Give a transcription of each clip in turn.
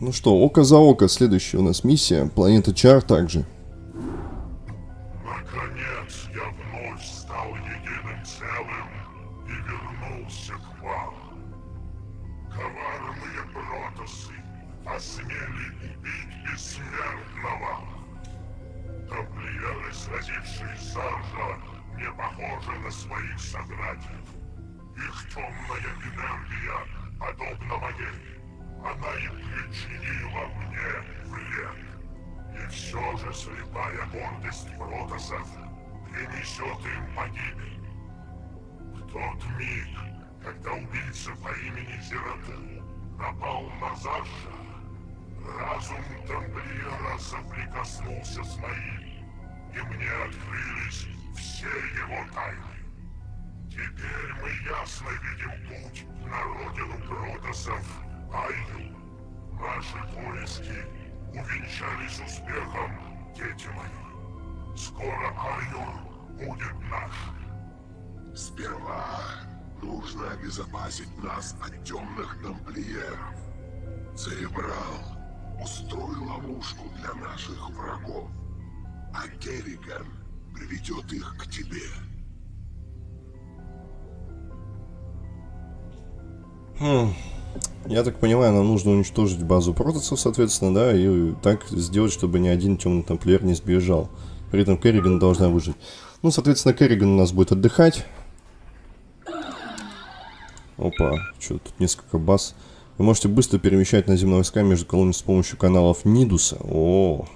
Ну что, око за око, следующая у нас миссия. Планета Чар также. Наконец я вновь стал единым целым и вернулся к вам. Коварные протасы осмели убить бессмертного. Тамплиеры, сразившие Саржа, не похожи на своих собратьев. Их темная энергия подобна моей. Она и причинила мне вред. И все же слепая гордость протасов принесет им погибель. В тот миг, когда убийца по имени Зерату напал на Заша, разум тамплиера соприкоснулся с моим, и мне открылись все его тайны. Теперь мы ясно видим путь на родину протасов Айю. Наши поиски увенчались успехом, дети мои. Скоро Айюр будет наш. Сперва нужно обезопасить нас от темных тамплиеров. Церебрал устроил ловушку для наших врагов, а Керриган приведет их к тебе. Хм. Я так понимаю, нам нужно уничтожить базу протасов, соответственно, да, и так сделать, чтобы ни один темный тамплиер не сбежал. При этом Керриган должна выжить. Ну, соответственно, Керриган у нас будет отдыхать. Опа, что тут несколько баз. Вы можете быстро перемещать наземные войска между колониями с помощью каналов Нидуса. О,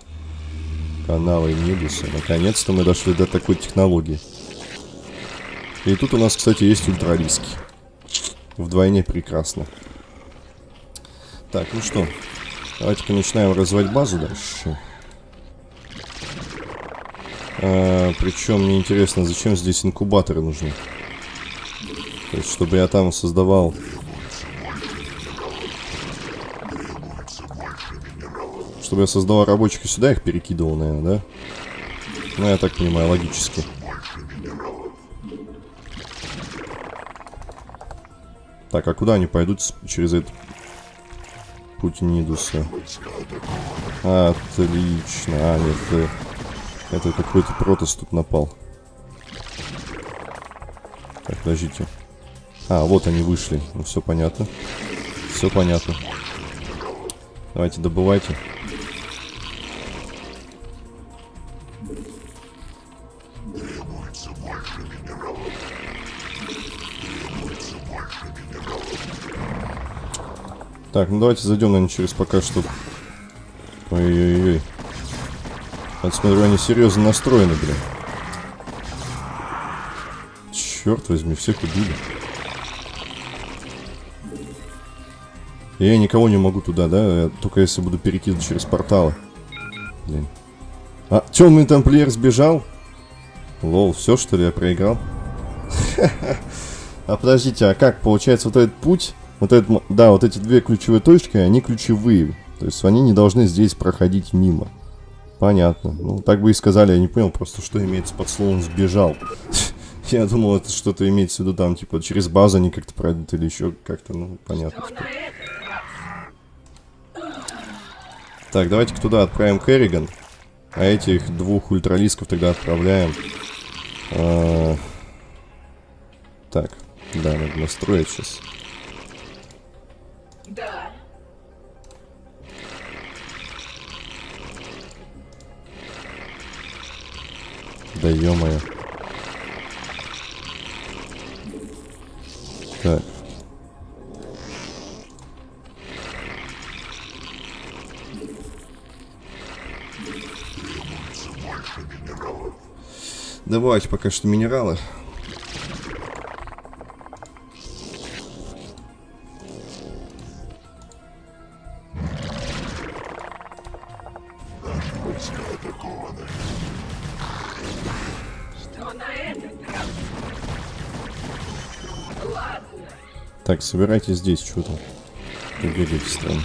каналы Нидуса. Наконец-то мы дошли до такой технологии. И тут у нас, кстати, есть ультрариски. Вдвойне прекрасно. Так, ну что, давайте-ка начинаем развивать базу дальше. А, причем мне интересно, зачем здесь инкубаторы нужны. То есть, чтобы я там создавал... Чтобы я создавал рабочих и сюда их перекидывал, наверное, да? Ну, я так понимаю, логически. Так, а куда они пойдут через этот путь Нидуса? Отлично. А, нет, это, какой-то протас тут напал. Так, подождите. А, вот они вышли. Ну, все понятно. Все понятно. Давайте, добывайте. Так, ну давайте зайдем, наверное, через пока что... Ой-ой-ой. Я смотрю, они серьезно настроены, блин. Черт возьми, всех убили. Я никого не могу туда, да? Я только если буду перекидывать через порталы. Блин. А, темный тамплиер сбежал? Лол, все что ли я проиграл? А подождите, а как? Получается вот этот путь, вот этот, м- да, вот эти две ключевые точки, они ключевые. То есть они не должны здесь проходить мимо. Понятно. Ну, так бы и сказали, я не понял просто, что имеется под словом «сбежал». Я думал, это что-то имеется в виду там, типа, через базу они как-то пройдут или еще как-то, ну, понятно. теперь. Так, давайте-ка туда отправим Керриган. А этих двух ультралисков тогда отправляем. А, Так, да, надо настроить сейчас. Да ё-моё. Так. Давайте пока что минералы. Так, собирайте здесь что-то. Бегаете странно.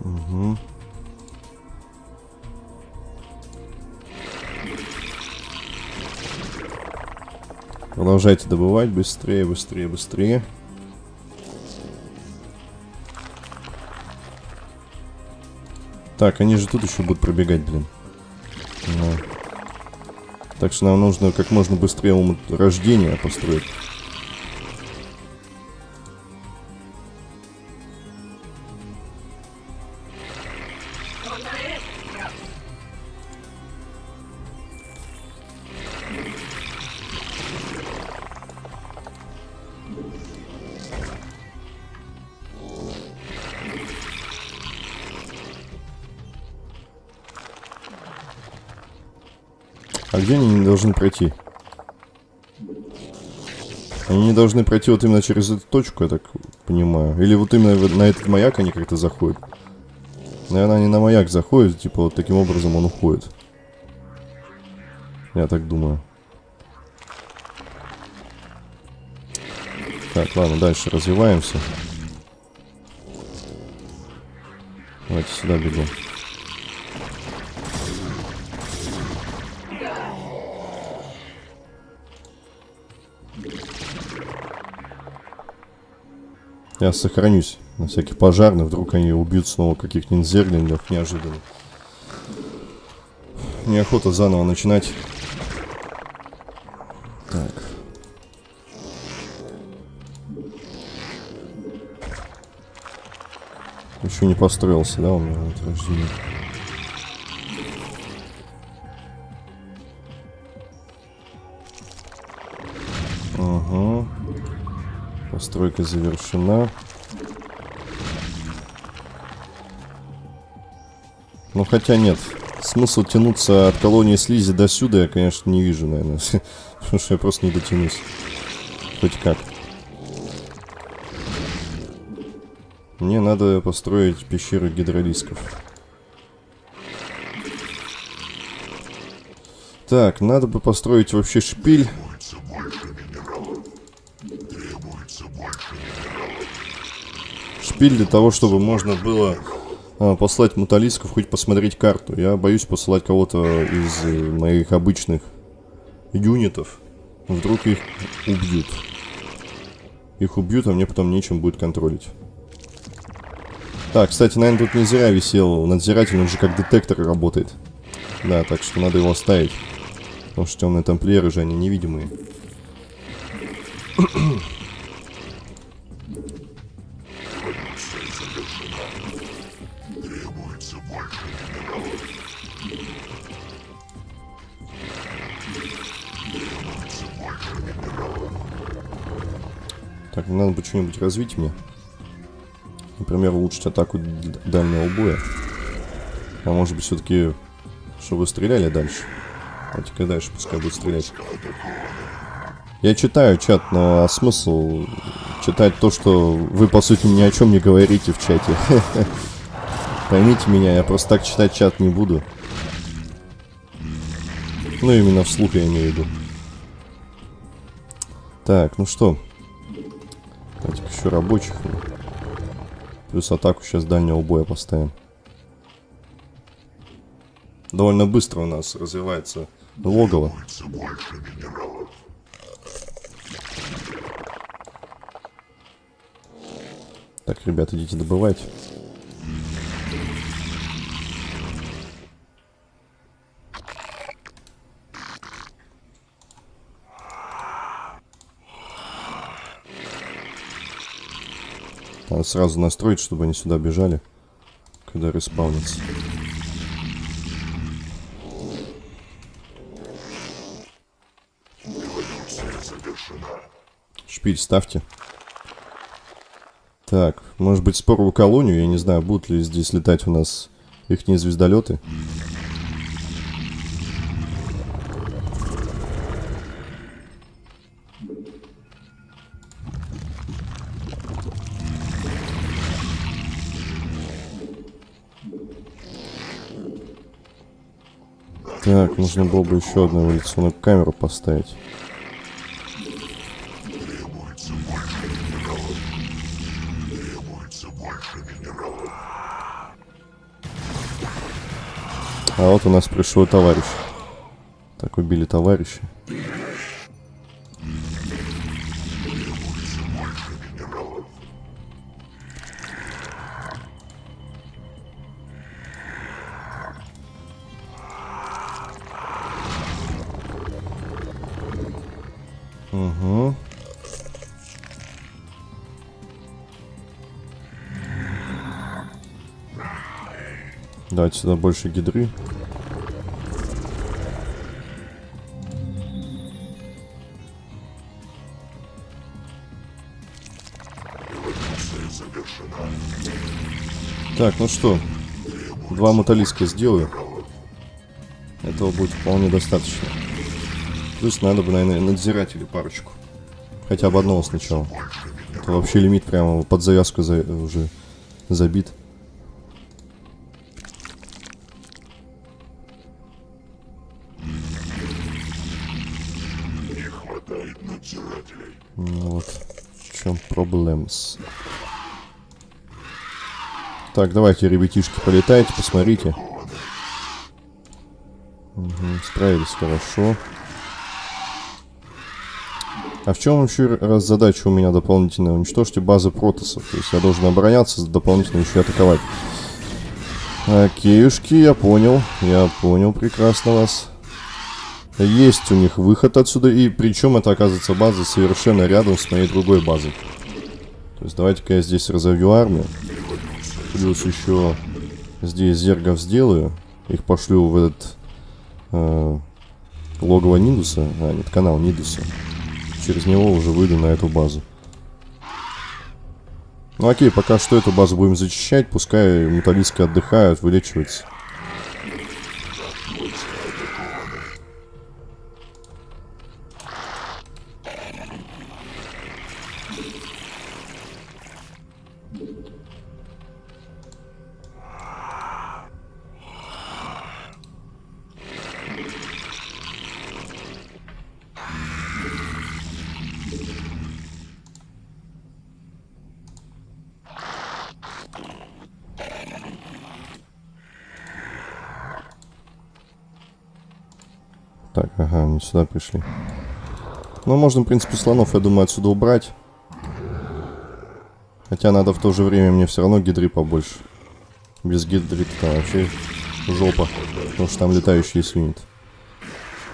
Мгм. Продолжайте добывать быстрее, быстрее, быстрее. Так, они же тут еще будут пробегать, блин. Так что нам нужно как можно быстрее ум рождения построить. Должны пройти? Они не должны пройти вот именно через эту точку, я так понимаю. Или вот именно на этот маяк они как-то заходят. Наверное, они на маяк заходят, типа вот таким образом он уходит. Я так думаю. Так, ладно, дальше развиваемся. Давайте сюда бегом. Я сохранюсь на всякий пожарный, вдруг они убьют снова каких-нибудь зерлингов неожиданно. Неохота заново начинать. Так. Еще не построился, да, у меня вот рождение. Постройка завершена. Ну хотя нет. Смысл тянуться от колонии слизи до сюда я, конечно, не вижу, наверное. Потому что я просто не дотянусь. Хоть как. Мне надо построить пещеры гидролисков. Так, надо бы построить вообще шпиль. Шпиль для того, чтобы можно было а, послать муталисков, хоть посмотреть карту. Я боюсь посылать кого-то из э, моих обычных юнитов. Вдруг их убьют. Их убьют, а мне потом нечем будет контролить. Так, кстати, наверное, тут не зря висел надзиратель, он же как детектор работает. Да, так что надо его оставить. Потому что темные тамплиеры же, они невидимые. Что-нибудь развить мне. Например, улучшить атаку дальнего боя. А может быть, все-таки, чтобы стреляли дальше. Давайте-ка дальше, пускай будет стрелять. Я читаю чат, но а смысл читать то, что вы, по сути, ни о чем не говорите в чате? Поймите меня, я просто так читать чат не буду. Ну, именно вслух я имею в виду. Так, ну что, Давайте еще рабочих. Плюс атаку сейчас дальнего боя поставим. Довольно быстро у нас развивается логово. Так, ребят, идите добывать. Надо сразу настроить, чтобы они сюда бежали, когда респаунятся. Шпиль ставьте. Так, может быть споровую колонию, я не знаю, будут ли здесь летать у нас их звездолеты. Так, нужно было бы еще одну эволюционную камеру поставить. А вот у нас пришел товарищ. Так, убили товарища. Давайте сюда больше гидры. Так, ну что, два муталиска сделаю. Этого будет вполне достаточно. Плюс надо бы, наверное, надзирателей парочку. Хотя бы одного сначала. Это вообще лимит прямо под завязку за- уже забит. Так, давайте, ребятишки, полетайте, посмотрите. Мгм, справились хорошо. А в чем еще раз задача у меня дополнительная? Уничтожьте базы протосов. То есть я должен обороняться, дополнительно еще атаковать. Окейушки, я понял. Я понял прекрасно вас. Есть у них выход отсюда, и причем это оказывается база совершенно рядом с моей другой базой. То есть давайте-ка я здесь разовью армию. Плюс еще здесь зергов сделаю. Их пошлю в этот э, логово Нидуса. А, нет, канал Нидуса. Через него уже выйду на эту базу. Ну окей, пока что эту базу будем зачищать. Пускай металлистки отдыхают, вылечиваются. Так, ага, они сюда пришли. Ну, можно, в принципе, слонов, я думаю, отсюда убрать. Хотя надо в то же время мне все равно гидры побольше. Без гидры там вообще жопа. Потому что там летающие свинит.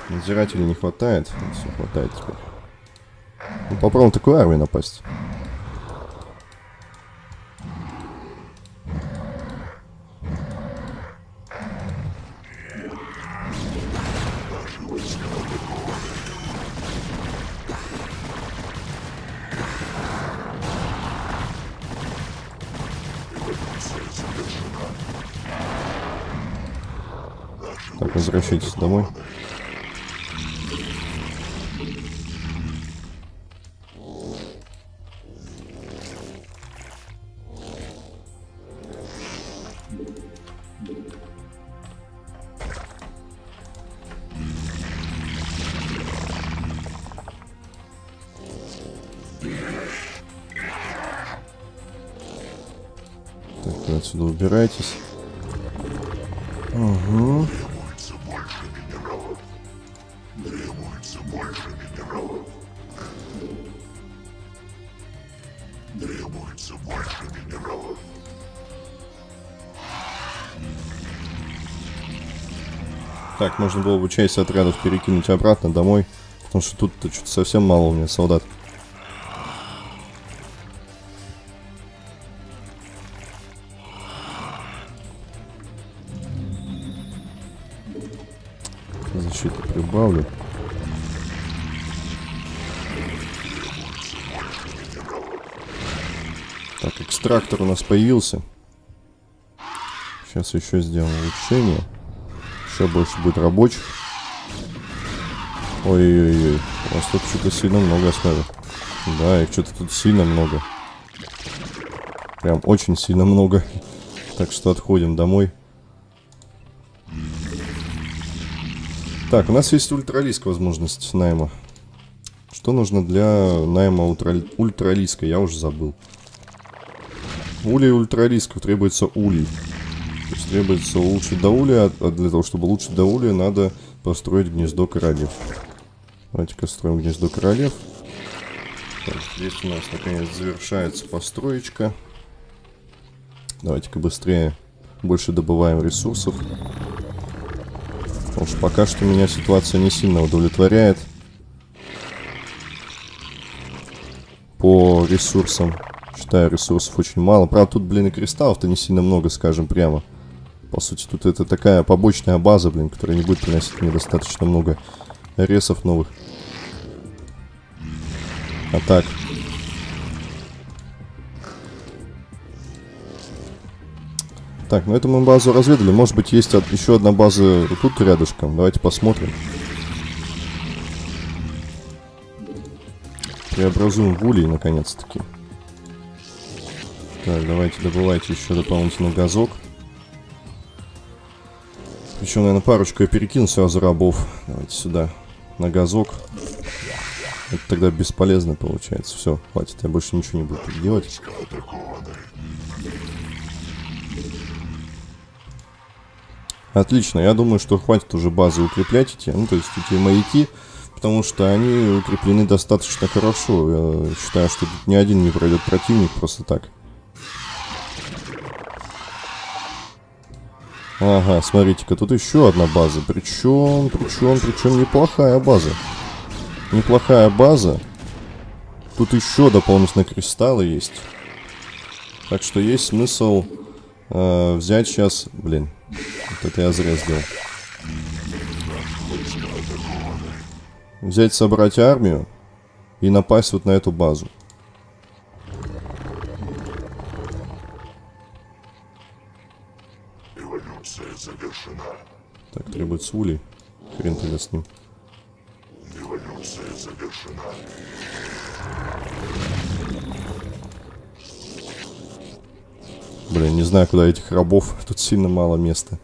Надзирателей не хватает. Все хватает теперь. Ну, попробуем такую армию напасть. Возвращайтесь домой. Так, вы отсюда убирайтесь. Угу. Так, можно было бы часть отрядов перекинуть обратно домой. Потому что тут что-то совсем мало у меня солдат. Защиту прибавлю. Так, экстрактор у нас появился. Сейчас еще сделаем улучшение. Еще больше будет рабочих. Ой-ой-ой. У вас тут что-то сильно много, смотрю. Да, их что-то тут сильно много. Прям очень сильно много. Так что отходим домой. Так, у нас есть ультралиска возможность найма. Что нужно для найма ультра- ультралиска? Я уже забыл. Улей ультралисков требуется улей. Требуется улучшить до улья, а для того, чтобы улучшить до улья, надо построить гнездо королев. Давайте-ка строим гнездо королев. Так, здесь у нас наконец завершается построечка. Давайте-ка быстрее больше добываем ресурсов. Потому что пока что меня ситуация не сильно удовлетворяет. по ресурсам. Считаю, ресурсов очень мало. Правда, тут, блин, и кристаллов-то не сильно много, скажем прямо. По сути, тут это такая побочная база, блин, которая не будет приносить мне достаточно много ресов новых. А так. Ну эту мы базу разведали. Может быть, есть от- еще одна база тут рядышком. Давайте посмотрим. Преобразуем в улей, наконец-таки. Так, давайте добывайте еще дополнительный газок. Причем, наверное, парочку я перекину сразу рабов. Давайте сюда. На газок. Это тогда бесполезно получается. Все, хватит, я больше ничего не буду делать. Отлично, я думаю, что хватит уже базы укреплять эти, ну, то есть эти маяки, потому что они укреплены достаточно хорошо. Я считаю, что тут ни один не пройдет противник просто так. Ага, смотрите-ка, тут еще одна база. Причем, причем, причем неплохая база. Неплохая база. Тут еще дополнительно кристаллы есть. Так что есть смысл э, взять сейчас... Блин, вот это я зря сделал. Взять, собрать армию и напасть вот на эту базу. Так, требуется улей. Хрен тогда с ним. Эволюция завершена. Блин, не знаю, куда этих рабов. Тут сильно мало места.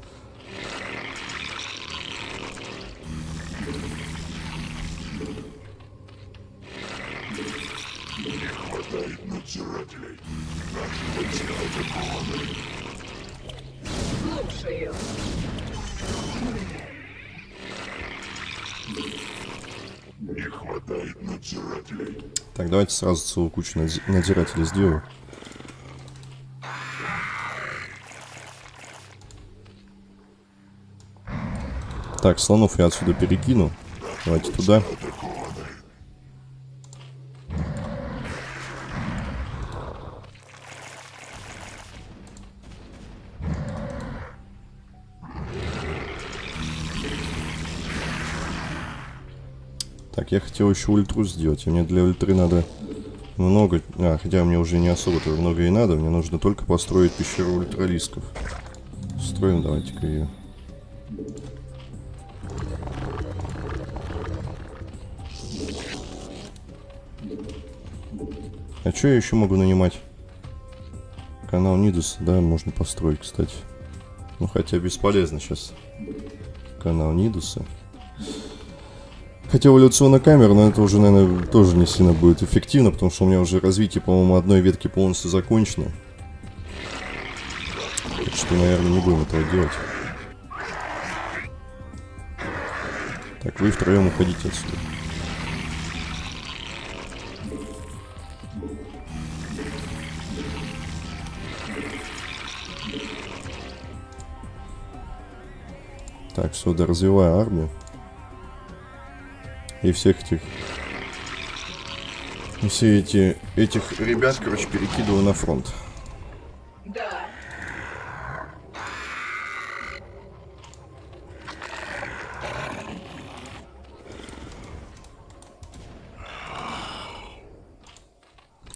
Слушаю. Не хватает надзирателей. Так, давайте сразу целую кучу надзи- надзирателей сделаю. Так, слонов я отсюда перекину. Давайте туда. Я хотел еще ультру сделать. Мне для ультры надо много... А, хотя мне уже не особо-то много и надо. Мне нужно только построить пещеру ультралисков. Строим давайте-ка ее. А что я еще могу нанимать? Канал Нидус, да, можно построить, кстати. Ну, хотя бесполезно сейчас. Канал Нидуса. Хотя эволюционная камера, но это уже, наверное, тоже не сильно будет эффективно, потому что у меня уже развитие, по-моему, одной ветки полностью закончено. Так что, наверное, не будем этого делать. Так, вы втроем уходите отсюда. Так, все, да, развиваю армию. И всех этих... Все эти... Этих ребят, короче, перекидываю на фронт.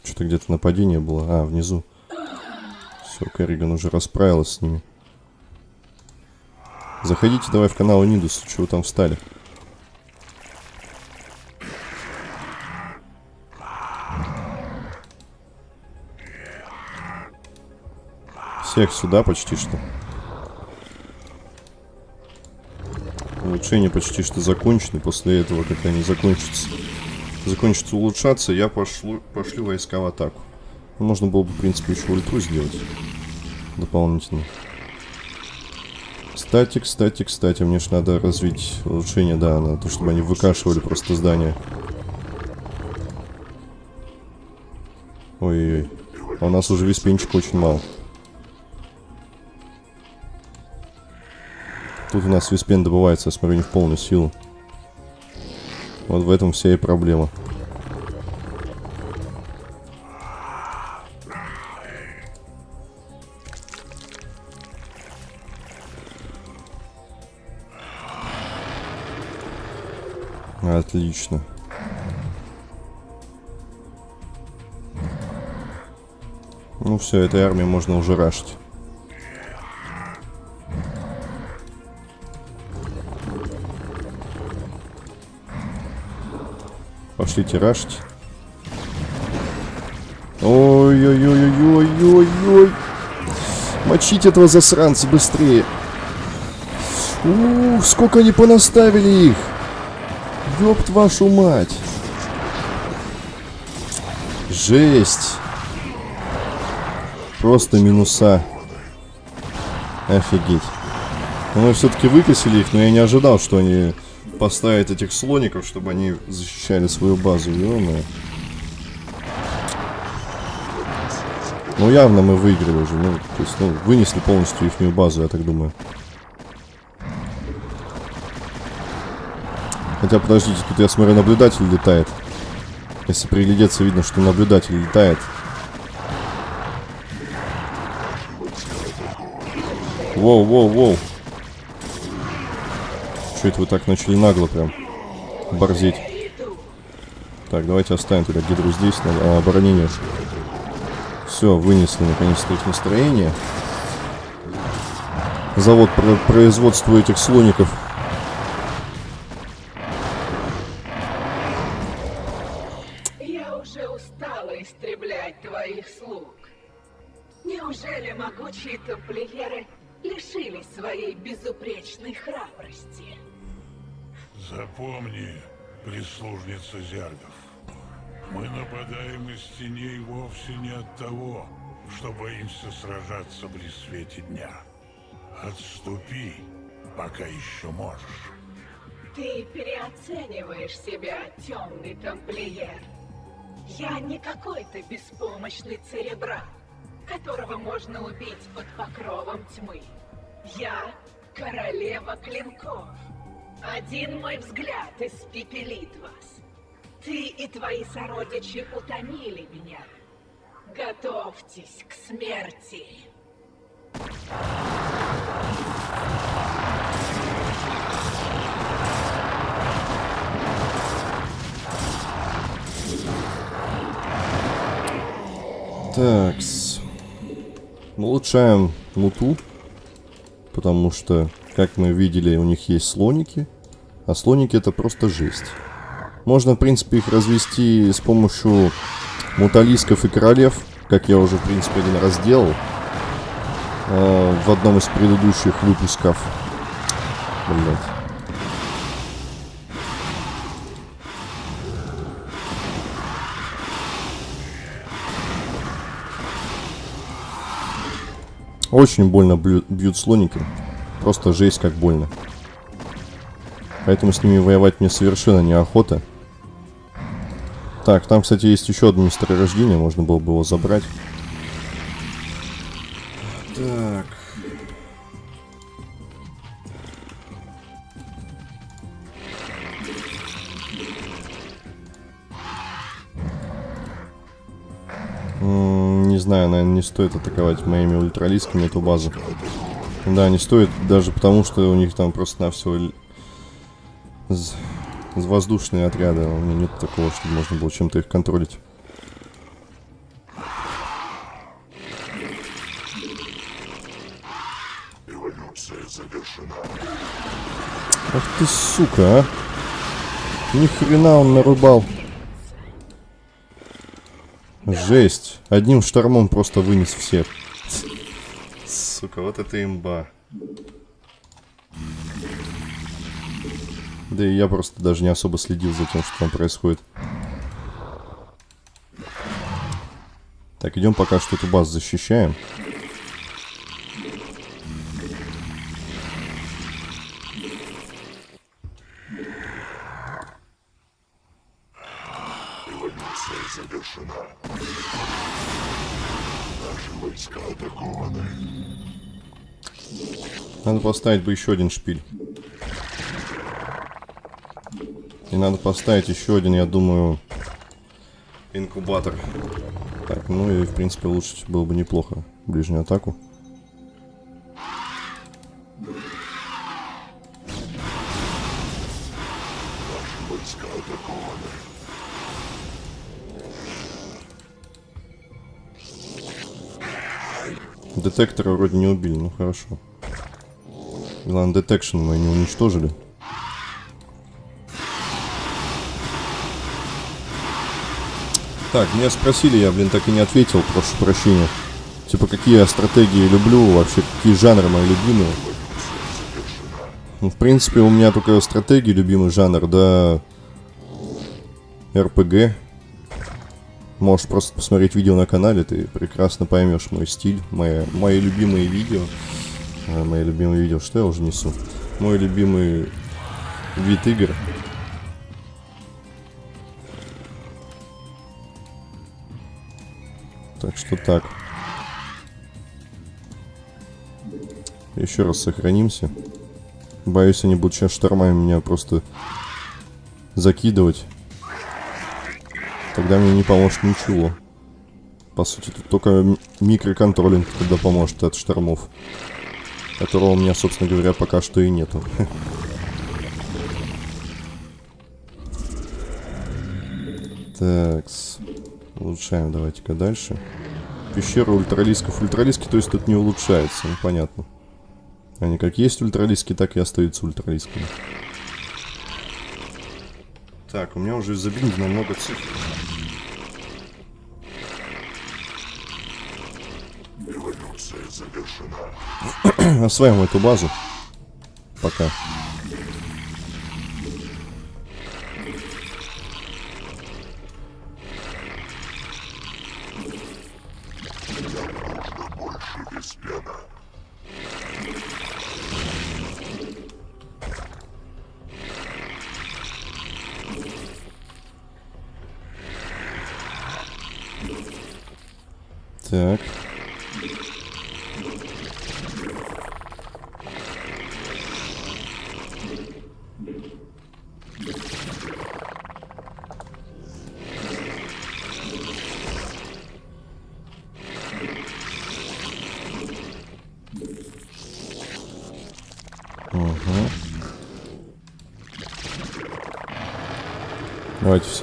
Что-то где-то нападение было. А, внизу. Все, Керриган уже расправилась с ними. Заходите давай в канал Нидус. Чего там встали? Всех сюда почти что. Улучшения почти что закончены. После этого, как они закончатся, закончатся улучшаться, я пошлю, пошлю войска в атаку. Ну, Можно было бы, в принципе, еще ульту сделать. Дополнительно. Кстати, кстати, кстати, мне же надо развить улучшение, да, на то, чтобы они выкашивали просто здание. Ой-ой-ой. А у нас уже весь пенчик очень мало. Тут у нас виспен добывается, я смотрю, не в полную силу. Вот в этом вся и проблема. Отлично. Ну все, этой армии можно уже рашить. Пошлите рашить. Ой-ой-ой-ой-ой-ой-ой. Мочить этого засранца быстрее. Ух, сколько они понаставили их. Ёб вашу мать. Жесть. Просто минуса. Офигеть. Мы все-таки выкосили их, но я не ожидал, что они поставят этих слоников, чтобы они защищали свою базу. ё Ну, явно мы выиграли уже. Ну, то есть, ну, вынесли полностью их базу, я так думаю. Хотя, подождите, тут я смотрю, наблюдатель летает. Если приглядеться, видно, что наблюдатель летает. Воу, воу, воу. Что это вы так начали нагло прям борзеть? Так, давайте оставим тогда гидру здесь, на а, оборонение. Все, вынесли наконец-то их настроение. Завод про производства этих слоников своей безупречной храбрости? Запомни, прислужница зергов. Мы нападаем из теней вовсе не от того, что боимся сражаться при свете дня. Отступи, пока еще можешь. Ты переоцениваешь себя, темный тамплиер. Я не какой-то беспомощный церебрат, которого можно убить под покровом тьмы. Я королева клинков. Один мой взгляд испепелит вас. Ты и твои сородичи утомили меня. Готовьтесь к смерти. Так, улучшаем муту, потому что, как мы видели, у них есть слоники, а слоники это просто жесть. Можно, в принципе, их развести с помощью муталисков и королев, как я уже, в принципе, один раз делал э, в одном из предыдущих выпусков. Блять. Очень больно бьют, слоники. Просто жесть как больно. Поэтому с ними воевать мне совершенно неохота. Так, там, кстати, есть еще одно месторождение. Можно было бы его забрать. Знаю, наверное, не стоит атаковать моими ультралисками эту базу. Да, не стоит, даже потому, что у них там просто на все воздушные отряды. У меня нет такого, чтобы можно было чем-то их контролить. Ах ты сука, а! Ни хрена он нарубал. Жесть. Одним штормом просто вынес всех. Сука, вот это имба. Да и я просто даже не особо следил за тем, что там происходит. Так, идем пока что эту базу защищаем. поставить бы еще один шпиль. И надо поставить еще один, я думаю, инкубатор. Так, ну и, в принципе, улучшить было бы неплохо ближнюю атаку. Детектора вроде не убили, ну хорошо. Главное, детекшн мы не уничтожили. Так, меня спросили, я, блин, так и не ответил, прошу прощения. Типа, какие я стратегии люблю, вообще, какие жанры мои любимые. Ну, в принципе, у меня только стратегии любимый жанр, да... РПГ. Можешь просто посмотреть видео на канале, ты прекрасно поймешь мой стиль, мои, мои любимые видео. А, мои любимые видео, что я уже несу? Мой любимый вид игр. Так что так. Еще раз сохранимся. Боюсь, они будут сейчас штормами меня просто закидывать. Тогда мне не поможет ничего. По сути, тут только microcontrolling тогда поможет от штормов. Которого у меня, собственно говоря, пока что и нету. Так, улучшаем давайте-ка дальше. Пещера ультралисков. Ультралиски, то есть тут не улучшается, ну понятно. Они как есть ультралиски, так и остаются ультралисками. Так, у меня уже забинджено много цифр. Эволюция завершена. Осваиваем эту базу. Пока.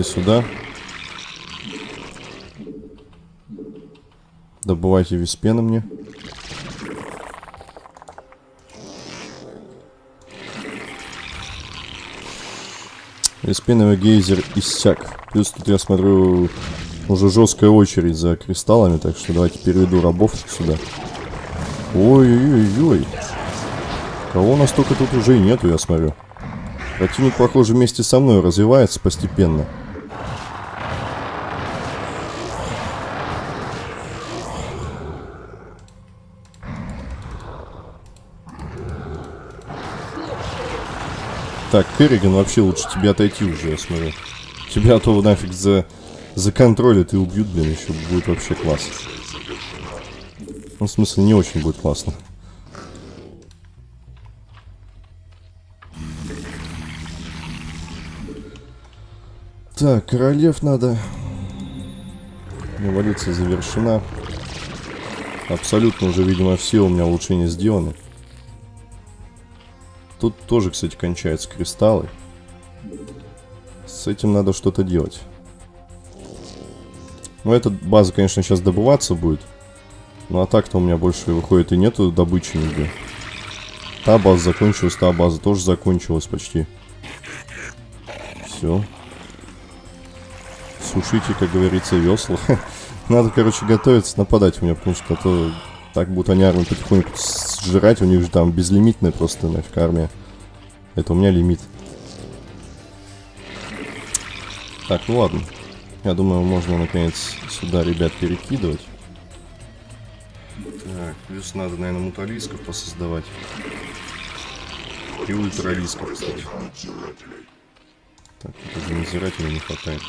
Все сюда. Добывайте виспена мне. Виспеновый гейзер иссяк. Плюс тут я смотрю уже жесткая очередь за кристаллами, так что давайте переведу рабов сюда. Ой-ой-ой-ой. Кого у нас только тут уже и нету, я смотрю. Противник, похоже, вместе со мной развивается постепенно. Так, Керриган, вообще лучше тебе отойти уже, я смотрю. Тебя то нафиг за, за контролят и убьют, блин, еще будет вообще класс. Ну, в смысле, не очень будет классно. Так, королев надо. Эволюция завершена. Абсолютно уже, видимо, все у меня улучшения сделаны. Тут тоже, кстати, кончаются кристаллы. С этим надо что-то делать. Ну, эта база, конечно, сейчас добываться будет. Ну, а так-то у меня больше, выходит, и нету добычи нигде. Та база закончилась, та база тоже закончилась почти. Все. Сушите, как говорится, весла. Надо, короче, готовиться нападать у меня, потому что а то так будут они армию потихоньку сжирать. У них же там безлимитная просто нафиг армия. Это у меня лимит. Так, ну ладно. Я думаю, можно наконец сюда ребят перекидывать. Так, плюс надо, наверное, муталисков посоздавать. И ультралисков, кстати. Так, уже надзирателей не хватает.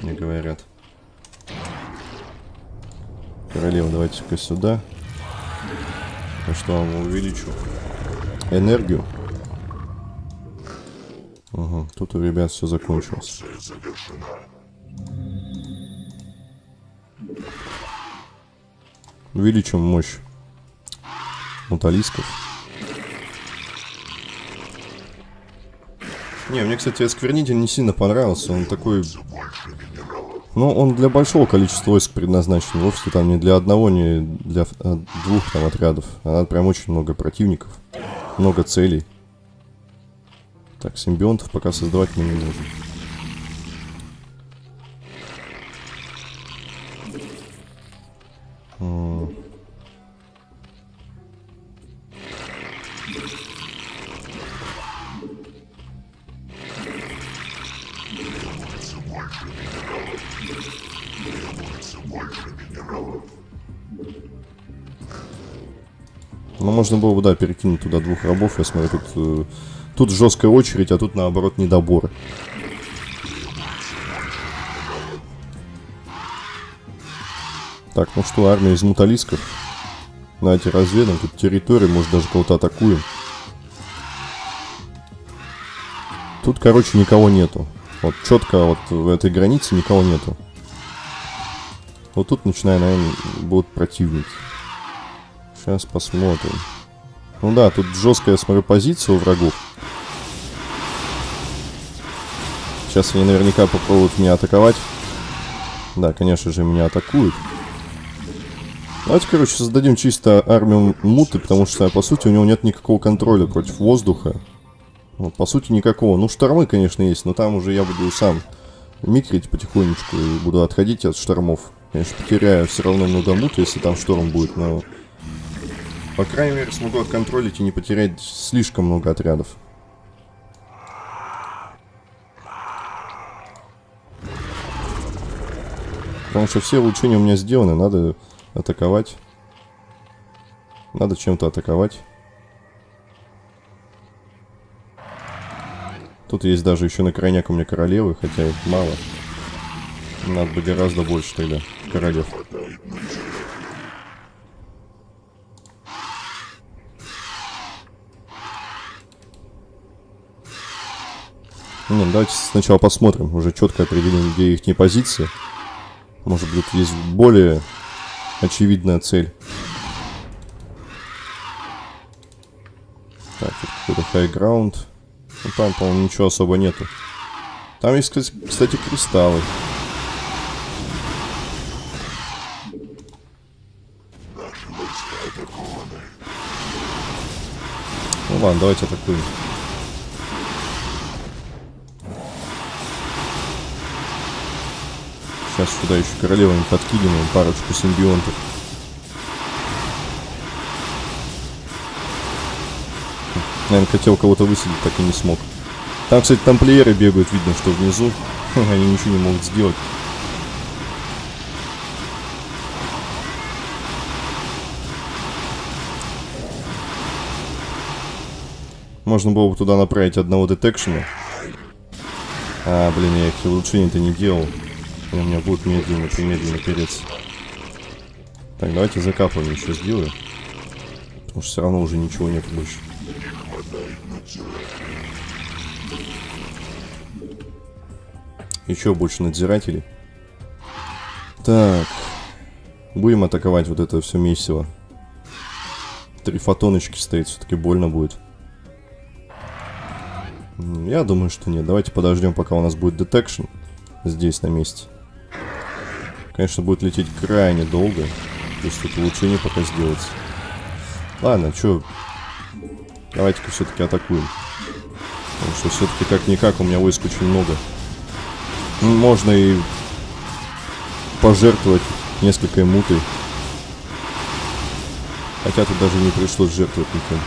Мне говорят. Королева, давайте-ка сюда. Я что вам увеличу? Энергию. Ага, тут у ребят все закончилось. Увеличим мощь муталисков. Не, мне, кстати, осквернитель не сильно понравился. Он такой Ну, он для большого количества войск предназначен. Вовсе там не для одного, не для а, двух там отрядов. А надо прям очень много противников. Много целей. Так, симбионтов пока создавать мы не можем. Можно было бы, да, перекинуть туда двух рабов. Я смотрю, тут, э, тут жесткая очередь, а тут, наоборот, недоборы. Так, ну что, армия из муталисков. Давайте разведаем. Тут территория, может, даже кого-то атакуем. Тут, короче, никого нету. Вот четко вот в этой границе никого нету. Вот тут, начиная, наверное, будут противники. Сейчас посмотрим. Ну да, тут жесткая, смотрю, позиция у врагов. Сейчас они наверняка попробуют меня атаковать. Да, конечно же, меня атакуют. Давайте, короче, создадим чисто армию муты, потому что, по сути, у него нет никакого контроля против воздуха. Вот, по сути, никакого. Ну, штормы, конечно, есть, но там уже я буду сам микрить потихонечку и буду отходить от штормов. Конечно, потеряю все равно много муты, если там шторм будет, но... По крайней мере, смогу отконтролить и не потерять слишком много отрядов. Потому что все улучшения у меня сделаны, надо атаковать. Надо чем-то атаковать. Тут есть даже еще на крайняк у меня королевы, хотя их мало. Надо бы гораздо больше тогда королев. Ну, давайте сначала посмотрим, уже четко определим, где их позиции. Может быть, есть более очевидная цель. Так, тут какой-то ground. Ну, там, по-моему, ничего особо нету. Там есть, кстати, кристаллы. Ну ладно, давайте атакуем. Сейчас сюда еще королевами подкидываем парочку симбионтов. Наверное, хотел кого-то высадить, так и не смог. Там, кстати, тамплиеры бегают, видно, что внизу. Они ничего не могут сделать. Можно было бы туда направить одного детекшена. А, блин, я их улучшений-то не делал. И у меня будет медленно, примедленно перец. Так, давайте закапывание еще сделаю. Потому что все равно уже ничего нет больше. Еще больше надзирателей. Так. Будем атаковать вот это все месиво. Три фотоночки стоит, все-таки больно будет. Я думаю, что нет. Давайте подождем, пока у нас будет детекшн здесь на месте. Конечно, будет лететь крайне долго. То есть тут улучшение пока сделать. Ладно, что... Давайте-ка все-таки атакуем. Потому что все-таки как-никак у меня войск очень много. Можно и пожертвовать несколько мутой. Хотя тут даже не пришлось жертвовать никем.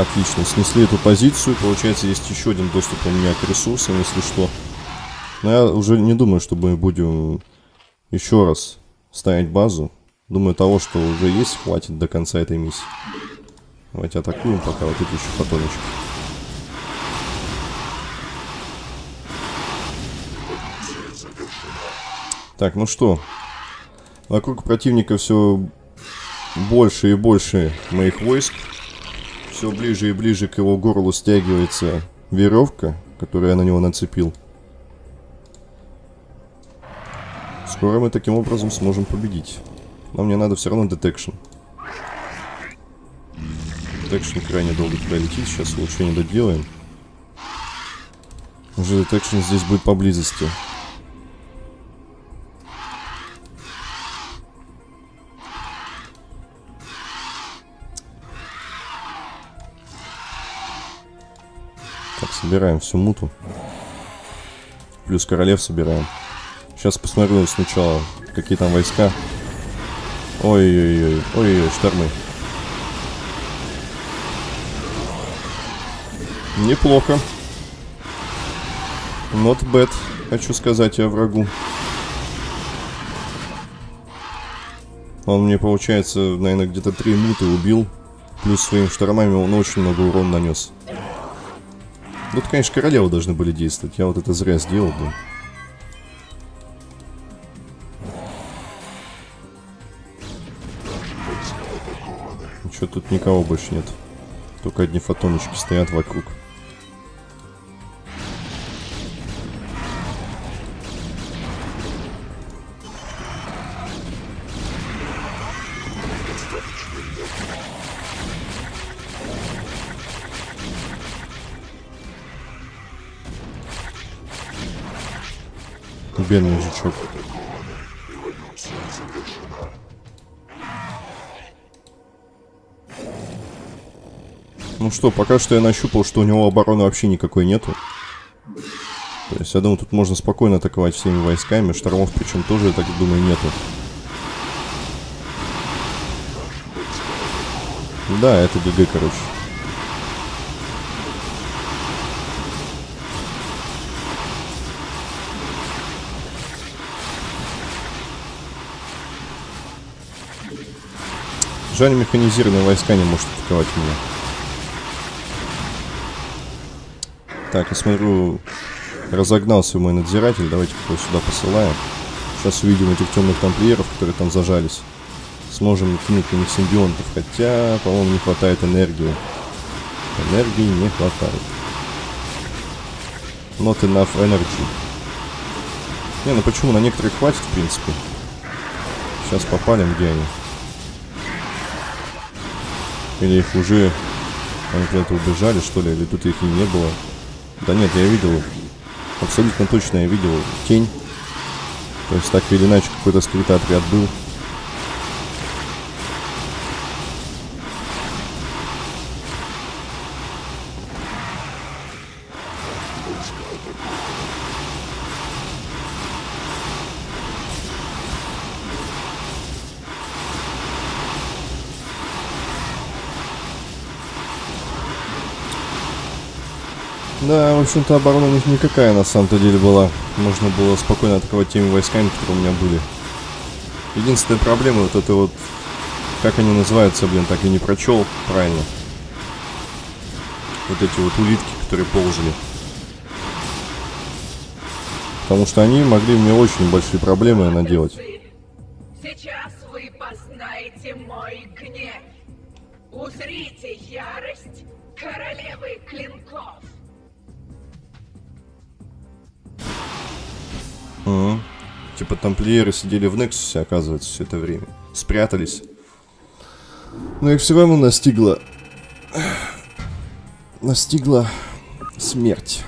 Отлично, снесли эту позицию. Получается, есть еще один доступ у меня к ресурсам, если что. Но я уже не думаю, что мы будем еще раз ставить базу. Думаю, того, что уже есть, хватит до конца этой миссии. Давайте атакуем пока вот эти еще фотоночки. Так, ну что. Вокруг противника все больше и больше моих войск все ближе и ближе к его горлу стягивается веревка, которую я на него нацепил. Скоро мы таким образом сможем победить. Но мне надо все равно detection. Detection крайне долго пролетит, сейчас лучше не доделаем. Уже detection здесь будет поблизости. Так, собираем всю муту. Плюс королев собираем. Сейчас посмотрю сначала, какие там войска. Ой-ой-ой, ой-ой, штормы. Неплохо. Not bad, хочу сказать я врагу. Он мне, получается, наверное, где-то три муты убил. Плюс своими штормами он очень много урона нанес. Тут, конечно, королевы должны были действовать. Я вот это зря сделал, блин. Ничего, тут никого больше нет. Только одни фотоночки стоят вокруг. Бедный жучок. Ну что, пока что я нащупал, что у него обороны вообще никакой нету. То есть, я думаю, тут можно спокойно атаковать всеми войсками. Штормов, причем, тоже, я так думаю, нету. Да, это ГГ, короче. Жаль, механизированные войска не может атаковать меня. Так, я смотрю, разогнался мой надзиратель. Давайте его сюда посылаем. Сейчас увидим этих темных тамплиеров, которые там зажались. Сможем кинуть на них симбионтов. Хотя, по-моему, не хватает энергии. Энергии не хватает. Not enough energy. Не, ну почему? На некоторых хватит, в принципе. Сейчас попалим, где они. Или их уже... Они куда-то убежали, что ли? Или тут их и не было? Да нет, я видел... Абсолютно точно я видел тень. То есть так или иначе какой-то скрытый отряд был. Да, в общем-то, оборона у них никакая на самом-то деле была. Можно было спокойно атаковать теми войсками, которые у меня были. Единственная проблема вот это вот... Как они называются, блин, так и не прочел правильно. Вот эти вот улитки, которые ползали. Потому что они могли мне очень большие проблемы наделать. Сейчас вы познаете мой гнев. Узрите ярость королевы клинков. Угу. Типа тамплиеры сидели в Нексусе, оказывается, все это время. Спрятались. Но их все равно настигла... Настигла смерть.